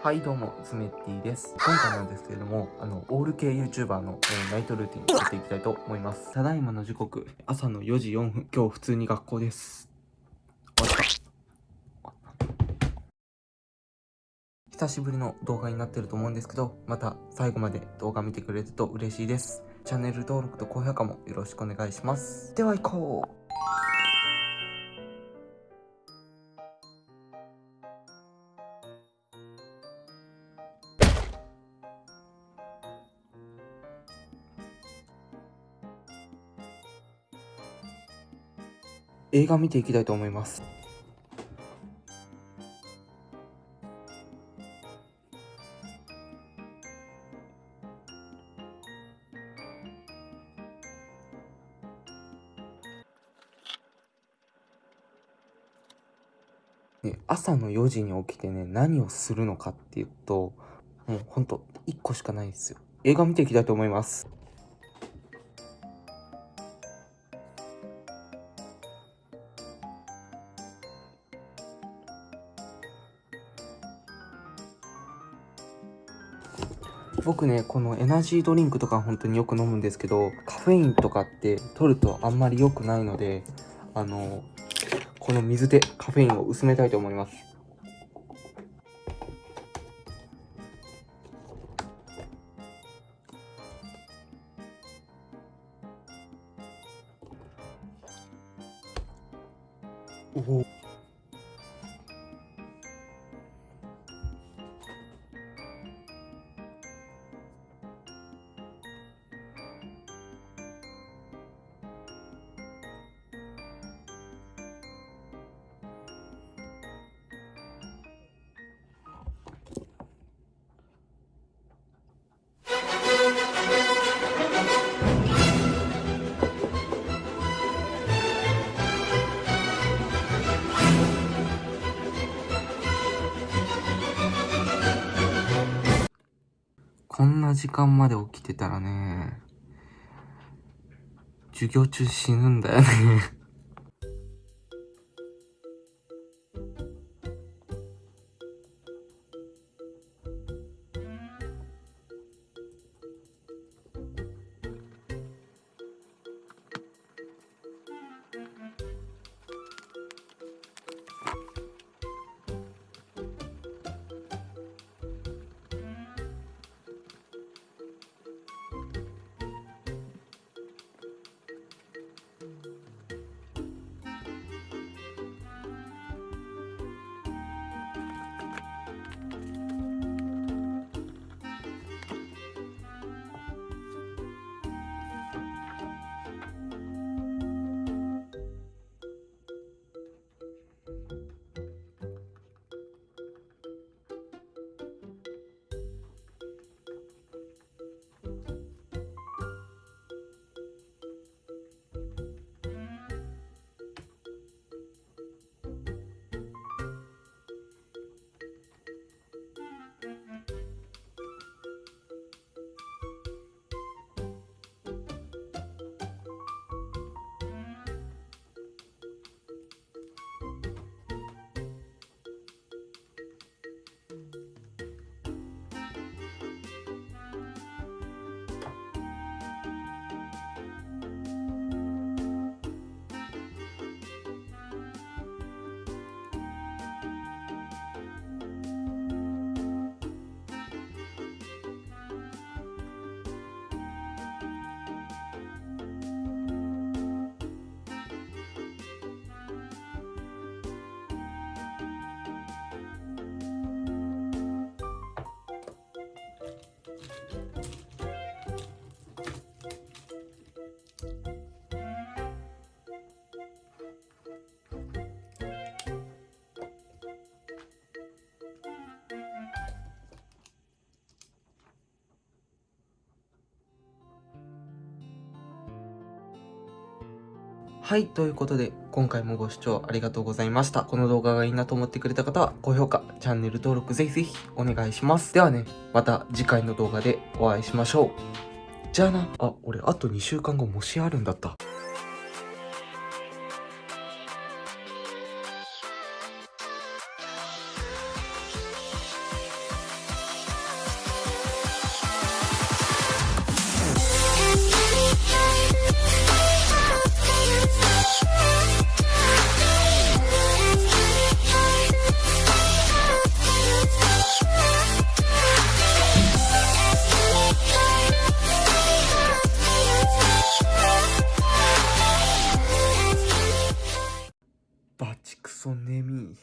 はいどうも、つめっティです。今回なんですけれども、あの、オール系 YouTuber の、えーナイトルーティンをやっていきたいと思います。ただいまの時刻、朝の4時4分、今日普通に学校です。終わった。久しぶりの動画になってると思うんですけど、また最後まで動画見てくれると嬉しいです。チャンネル登録と高評価もよろしくお願いします。では行こう映画見ていきたいと思います。ね、朝の4時に起きてね、何をするのかっていうと、もうほんと1個しかないんですよ。映画見ていきたいと思います。僕ねこのエナジードリンクとか本当によく飲むんですけどカフェインとかって取るとあんまり良くないのであのこの水でカフェインを薄めたいと思います。おお。こんな時間まで起きてたらね授業中死ぬんだよね。はい、ということで、今回もご視聴ありがとうございました。この動画がいいなと思ってくれた方は、高評価、チャンネル登録ぜひぜひお願いします。ではね、また次回の動画でお会いしましょう。じゃあな。あ、俺あと2週間後もしあるんだった。そ眠い。